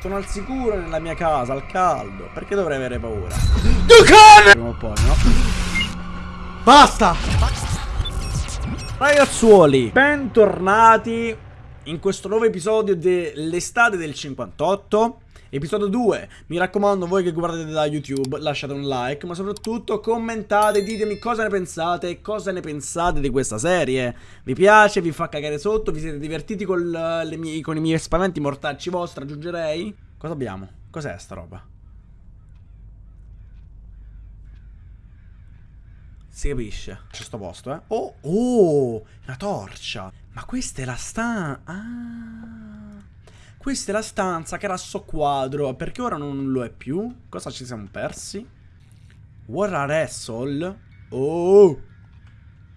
Sono al sicuro nella mia casa, al caldo. Perché dovrei avere paura? Ducane! Prima o poi, no? Basta! Ragazzuoli, bentornati in questo nuovo episodio dell'estate del 58. Episodio 2, mi raccomando voi che guardate da YouTube lasciate un like ma soprattutto commentate, ditemi cosa ne pensate cosa ne pensate di questa serie Vi piace, vi fa cagare sotto, vi siete divertiti con, mie, con i miei spaventi mortacci vostri aggiungerei? Cosa abbiamo? Cos'è sta roba? Si capisce. C'è sto posto, eh. Oh, oh, la torcia. Ma questa è la stanza. Ah. Questa è la stanza che era a socquadro. Perché ora non lo è più? Cosa ci siamo persi? War Wrestle? Oh!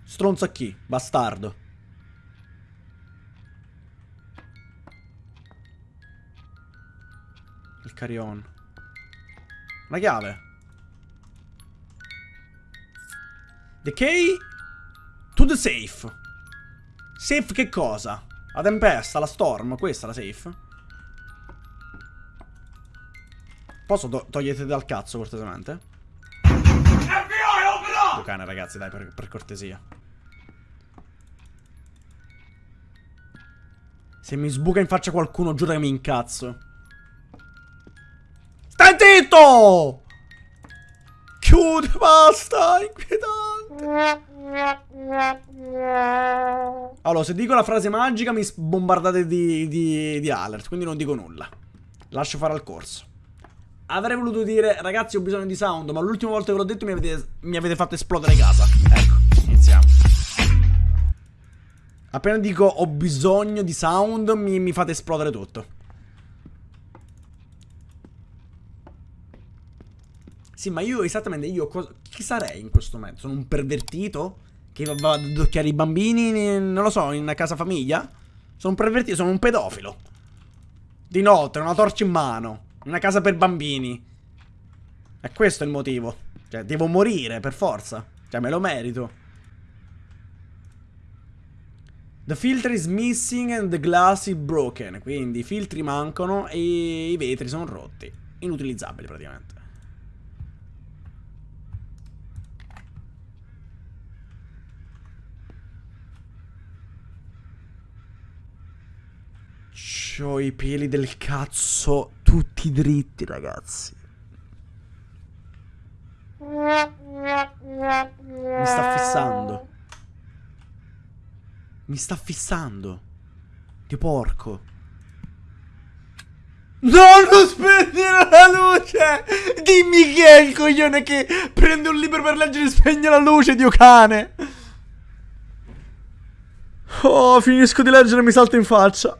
Stronza chi? Bastardo. Il carry-on. La chiave. The key to the safe. Safe che cosa? La tempesta, la storm, questa è la safe? Posso to togliete dal cazzo, cortesemente? FBI, cane, ragazzi, dai, per, per cortesia. Se mi sbuca in faccia qualcuno, giuro che mi incazzo. Stai zitto! Chiude, basta, inquietante. Allora, se dico la frase magica mi bombardate di, di, di alert, quindi non dico nulla. Lascio fare al corso. Avrei voluto dire, ragazzi ho bisogno di sound, ma l'ultima volta che l'ho detto mi avete, mi avete fatto esplodere casa. Ecco, iniziamo. Appena dico ho bisogno di sound, mi, mi fate esplodere tutto. Sì, ma io esattamente, io chi sarei in questo momento? Sono un pervertito? Che va ad adocchiare i bambini, non lo so, in casa famiglia? Sono un pervertito, sono un pedofilo. Di notte, una torcia in mano. Una casa per bambini. E questo è il motivo. Cioè, devo morire, per forza. Cioè, me lo merito. The filter is missing and the glass is broken. Quindi i filtri mancano e i vetri sono rotti. Inutilizzabili praticamente. C'ho i peli del cazzo tutti dritti, ragazzi. Mi sta fissando. Mi sta fissando. Di porco. No, non spegnere la luce! Dimmi chi è il coglione che prende un libro per leggere e spegne la luce, dio cane! Oh, finisco di leggere e mi salta in faccia.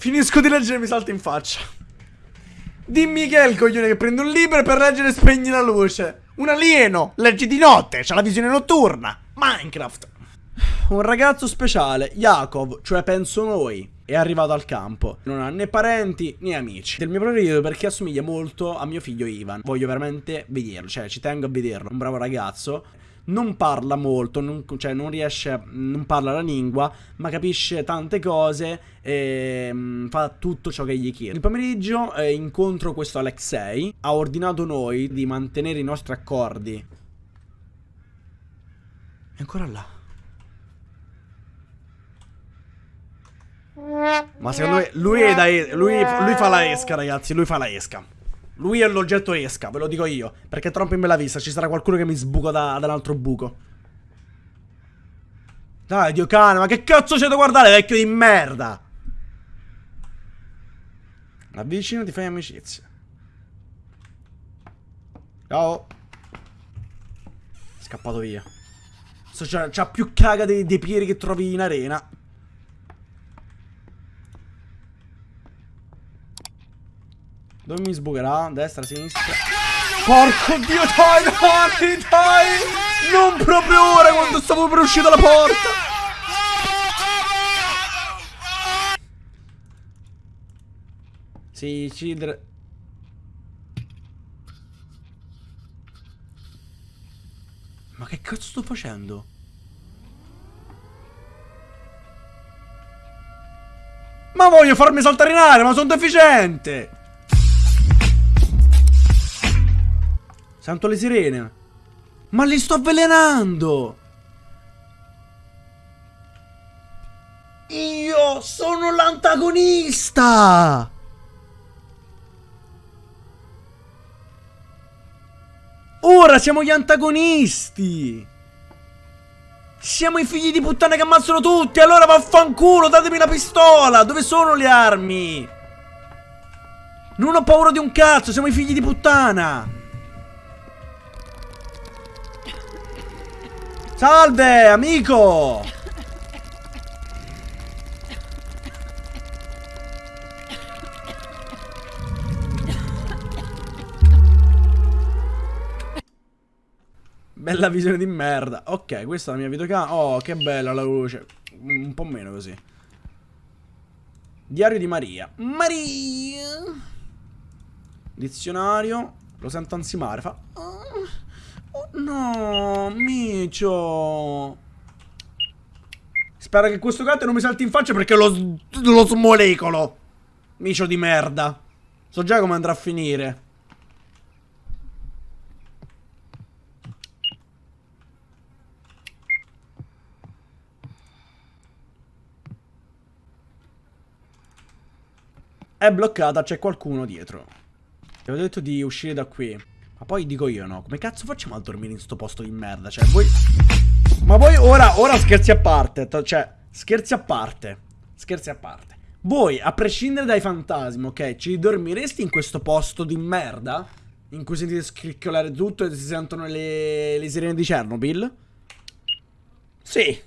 Finisco di leggere e mi salta in faccia. Dimmi che è il coglione che prende un libro per leggere e spegni la luce. Un alieno, leggi di notte, c'ha la visione notturna. Minecraft. Un ragazzo speciale, Yakov, cioè penso noi, è arrivato al campo. Non ha né parenti né amici. Del mio preferito perché assomiglia molto a mio figlio Ivan. Voglio veramente vederlo, cioè ci tengo a vederlo. Un bravo ragazzo non parla molto, non, cioè non riesce, non parla la lingua, ma capisce tante cose e mh, fa tutto ciò che gli chiede. Il pomeriggio eh, incontro questo Alexei, ha ordinato noi di mantenere i nostri accordi. È ancora là. Ma secondo me lui, da, lui, lui fa la esca, ragazzi, lui fa la esca. Lui è l'oggetto esca, ve lo dico io. Perché troppo in bella vista, ci sarà qualcuno che mi sbuca da, da un altro buco. Dai, Dio cane, ma che cazzo c'è da guardare, vecchio di merda? Avvicino ti fai amicizia. Ciao. Scappato via. C'ha più caga dei, dei piedi che trovi in arena. Dove mi sbucherà? Destra, sinistra. Porco dio, dai, dai, dai! Non proprio ora quando stavo per uscire dalla porta! Sì, children. Ma che cazzo sto facendo? Ma voglio farmi saltare in aria, ma sono deficiente! Sento le sirene. Ma li sto avvelenando! Io sono l'antagonista! Ora siamo gli antagonisti! Siamo i figli di puttana che ammazzano tutti! Allora vaffanculo, datemi la pistola! Dove sono le armi? Non ho paura di un cazzo, siamo i figli di puttana! Salve, amico! Bella visione di merda. Ok, questa è la mia videocamera. Oh, che bella la luce. Un po' meno così. Diario di Maria. Maria. Dizionario. Lo sento ansimare. Fa... No, micio. Spero che questo gatto non mi salti in faccia perché lo, lo smolecolo. Micio di merda. So già come andrà a finire. È bloccata, c'è qualcuno dietro. Ti avevo detto di uscire da qui. Ma poi dico io no, come cazzo facciamo a dormire in sto posto di merda? Cioè, voi... Ma voi ora, ora scherzi a parte, cioè, scherzi a parte. Scherzi a parte. Voi, a prescindere dai fantasmi, ok, ci dormiresti in questo posto di merda? In cui sentite scricchiolare tutto e si sentono le, le sirene di Chernobyl? Sì.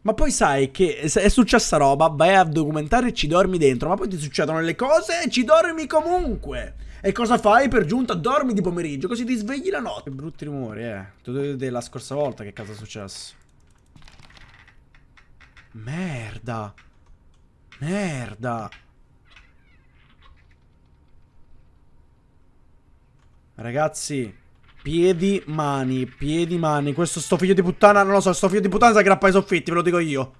Ma poi sai che è successa roba, vai a documentare e ci dormi dentro, ma poi ti succedono le cose e ci dormi comunque. E cosa fai per giunta? Dormi di pomeriggio, così ti svegli la notte. Che brutti rumori, eh. Tu vedete la scorsa volta che cosa è successo. Merda. Merda. Ragazzi, Piedi, mani, piedi, mani. Questo sto figlio di puttana, non lo so, sto figlio di puttana sa grappa ai soffitti, ve lo dico io.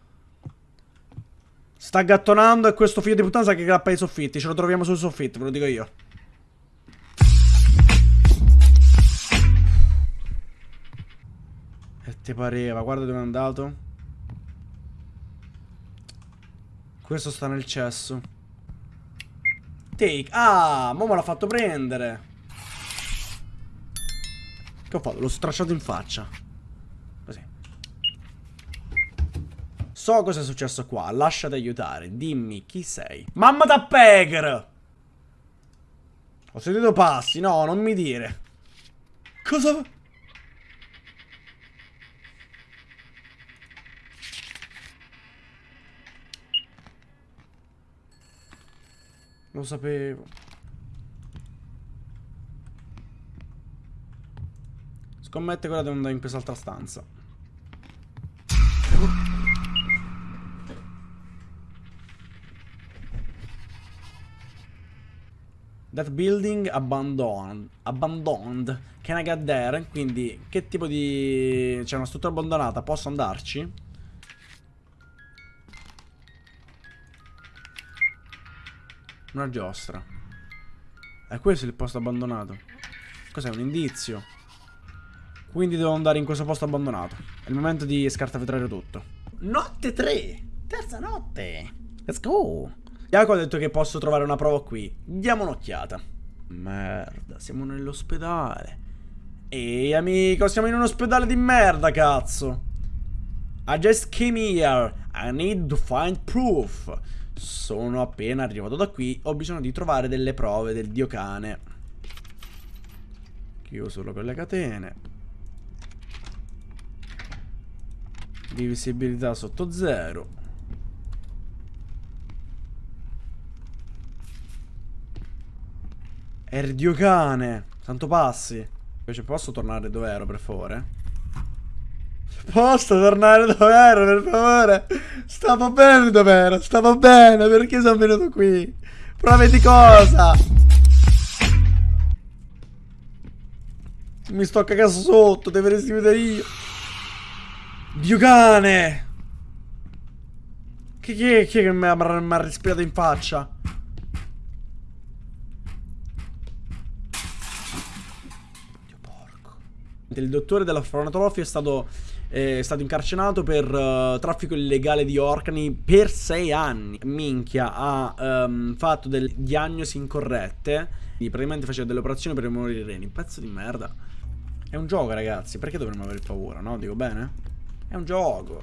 Sta gattonando e questo figlio di puttana sa che grappa ai soffitti. Ce lo troviamo sui soffitti, ve lo dico io. Ti pareva, guarda dove è andato. Questo sta nel cesso. Take. Ah, mo me l'ha fatto prendere. Che ho fatto? L'ho stracciato in faccia. Così. So cosa è successo qua. Lasciati aiutare. Dimmi chi sei. Mamma da Peger! Ho sentito passi. No, non mi dire. Cosa... Lo sapevo. Scommette quella devo andare in quest'altra stanza. That building abandoned. Abandoned. Can I get there? Quindi, che tipo di... C'è una struttura abbandonata, posso andarci? Una giostra. E questo è il posto abbandonato. Cos'è? Un indizio? Quindi devo andare in questo posto abbandonato. È il momento di scartavetrare tutto. Notte 3! Terza notte! Let's go! Jacopo ha detto che posso trovare una prova qui. Diamo un'occhiata. Merda, siamo nell'ospedale. Ehi, amico, siamo in un ospedale di merda, cazzo. I just came here. I need to find proof. Sono appena arrivato da qui. Ho bisogno di trovare delle prove del dio cane. Chiuso con le catene. di visibilità sotto zero Erdio cane Santo passi Invece posso tornare dove ero per favore? Posso tornare dove ero per favore? Stavo bene dove ero Stavo bene Perché sono venuto qui? Prove di cosa? Mi sto cagando sotto Deveresti vedere io Dio cane! Chi, chi, chi che mi ha, mi ha respirato in faccia? Dio porco. Il dottore della Fronatrofia è stato, eh, è stato incarcerato per uh, traffico illegale di organi per sei anni. Minchia, ha um, fatto delle diagnosi incorrette. Praticamente faceva delle operazioni per rimuovere i reni. Pezzo di merda. È un gioco, ragazzi. Perché dovremmo avere paura, no? Dico bene? È un gioco.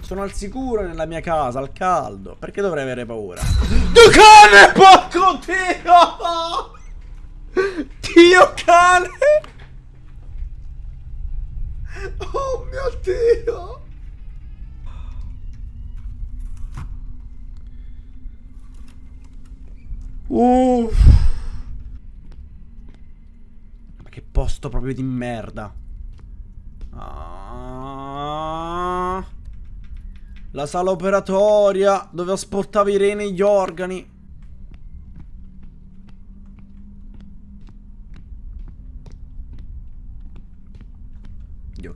Sono al sicuro nella mia casa, al caldo. Perché dovrei avere paura? Tu cane, porco Dio! Dio cane! Oh mio Dio! Uff. Ma che posto proprio di merda. Ah. La sala operatoria dove asportavi i reni e gli organi.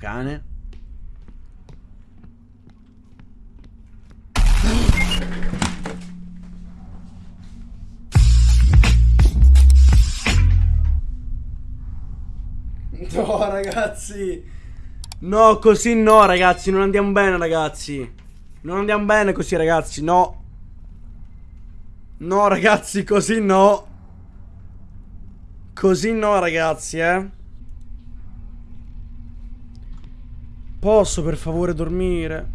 Cane. No ragazzi. No così no ragazzi Non andiamo bene ragazzi. Non andiamo bene così ragazzi No. No ragazzi così no. Così no ragazzi eh Posso per favore dormire?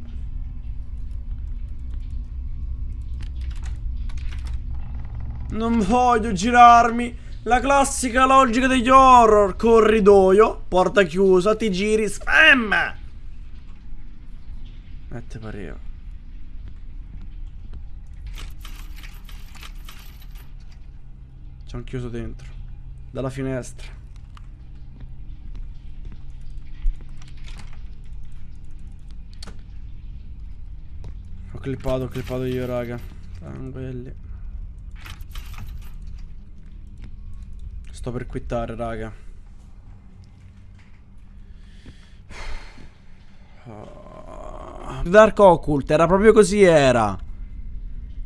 Non voglio girarmi. La classica logica degli horror. Corridoio, porta chiusa, ti giri, spam! Mette pareva. Ci hanno chiuso dentro. Dalla finestra. Clippato, ho clippato io, raga. Tranquilli. Sto per quittare, raga. Dark Occult, era proprio così, era.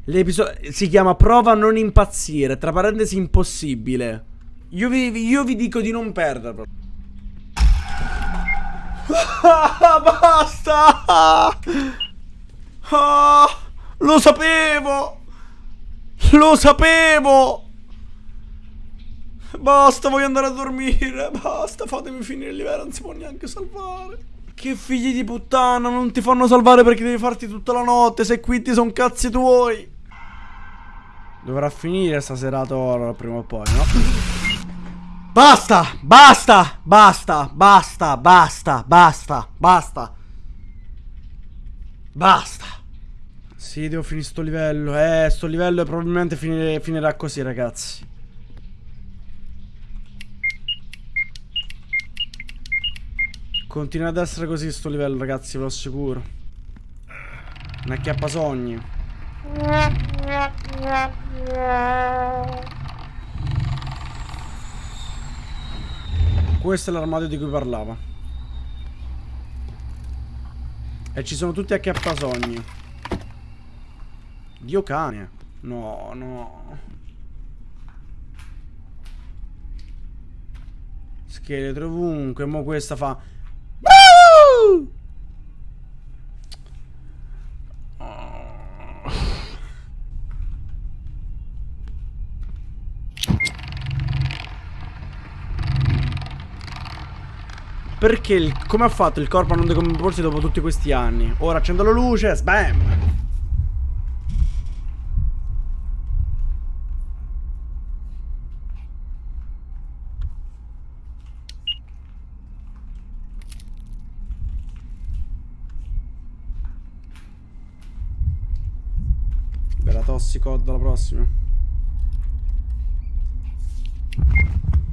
L'episodio si chiama Prova a non impazzire, tra parentesi impossibile. Io vi, io vi dico di non perderlo. Basta! Ah, lo sapevo! Lo sapevo! Basta, voglio andare a dormire. Basta, fatemi finire il livello, non si può neanche salvare. Che figli di puttana, non ti fanno salvare perché devi farti tutta la notte. Se qui ti sono cazzi tuoi. Dovrà finire sta serata ora prima o poi, no? Basta, basta, basta, basta, basta, basta, basta. Basta. Sì, devo finire sto livello. Eh, sto livello probabilmente finire, finirà così, ragazzi. Continua ad essere così sto livello, ragazzi, ve lo assicuro. Un acchiappasogni. Questo è l'armadio di cui parlava. E ci sono tutti acchiappasogni. Dio cane. No, no. Scheletro ovunque. Mo questa fa... Perché il, come ha fatto il corpo a non decomporsi dopo tutti questi anni? Ora accendo la luce, sbam! Bella tossicod alla prossima.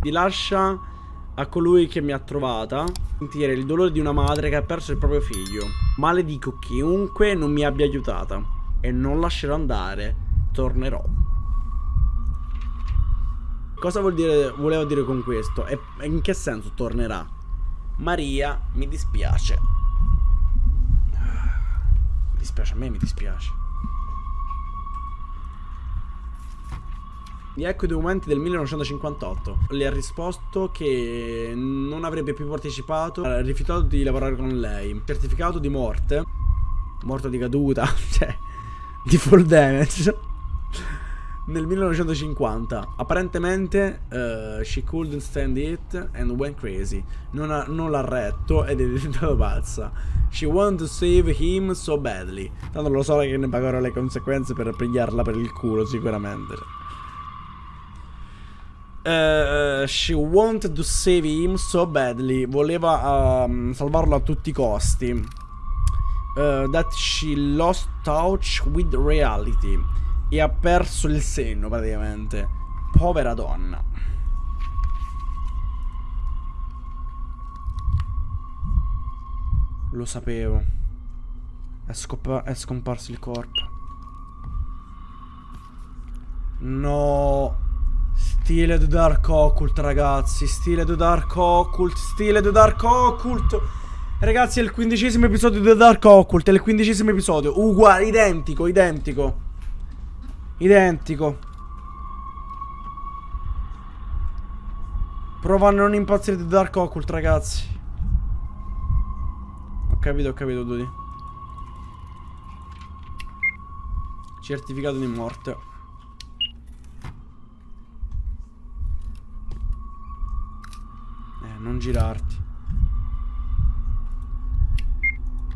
Ti lascia a colui che mi ha trovata sentire il dolore di una madre che ha perso il proprio figlio. Maledico chiunque non mi abbia aiutata e non lascerò andare, tornerò. Cosa vuol dire, volevo dire con questo? E in che senso tornerà? Maria, mi dispiace. Mi dispiace a me, mi dispiace. Gli ecco i documenti del 1958. Le ha risposto che non avrebbe più partecipato, ha rifiutato di lavorare con lei. Certificato di morte, morto di caduta, cioè, di full damage. Nel 1950, apparentemente uh, she couldn't stand it and went crazy. Non, ha, non l'ha retto ed è diventata pazza. She wanted to save him so badly. Tanto lo so che ne pagherà le conseguenze per pigliarla per il culo, sicuramente. Uh, she wanted to save him so badly. Voleva um, salvarlo a tutti i costi. Uh, that she lost touch with reality. E ha perso il senno praticamente. Povera donna. Lo sapevo. È, è scomparso il corpo. No. Stile The Dark Occult, ragazzi. Stile The Dark Occult. Stile The Dark Occult. Ragazzi, è il quindicesimo episodio di The Dark Occult. È il quindicesimo episodio. Uguale, identico, identico. Identico. Prova a non impazzire The Dark Occult, ragazzi. Ho capito, ho capito, Dudi. Certificato di morte. Non girarti.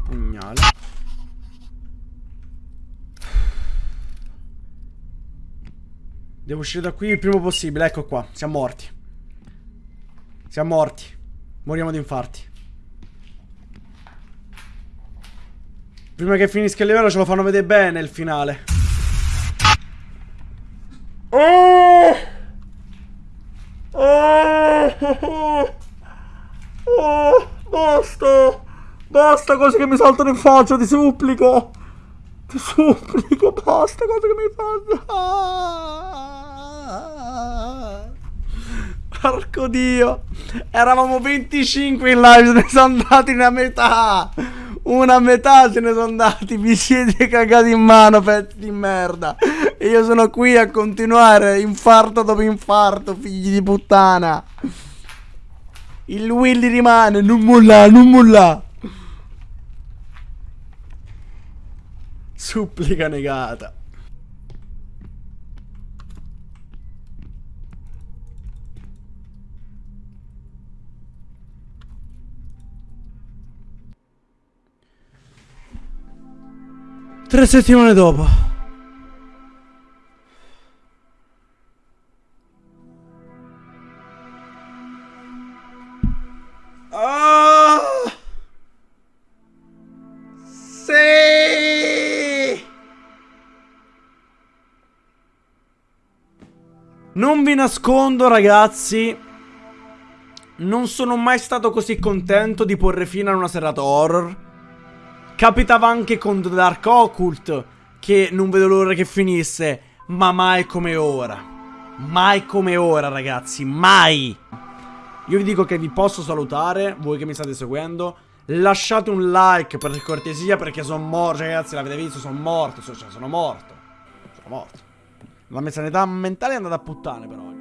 Pugnale. Devo uscire da qui il prima possibile. Ecco qua. Siamo morti. Siamo morti. Moriamo di infarti. Prima che finisca il livello ce lo fanno vedere bene il finale. Oh! Oh! Oh, basta! Basta cose che mi saltano in faccia, ti supplico! Ti supplico, basta cose che mi fanno! Porco dio! Eravamo 25 in live, se ne sono andati una metà! Una metà se ne sono andati, vi siete cagati in mano, pezzi di merda! E io sono qui a continuare, infarto dopo infarto, figli di puttana! Il Willy rimane, non molla, non molla. Supplica negata. Tre settimane dopo. Non vi nascondo ragazzi Non sono mai stato così contento di porre fine a una serata horror. Capitava anche con The Dark Occult Che non vedo l'ora che finisse Ma mai come ora. Mai come ora ragazzi Mai. Io vi dico che vi posso salutare Voi che mi state seguendo. Lasciate un like per cortesia perché sono morto Ragazzi l'avete visto sono morto Cioè sono morto. Sono morto la mia sanità mentale è andata a puttane però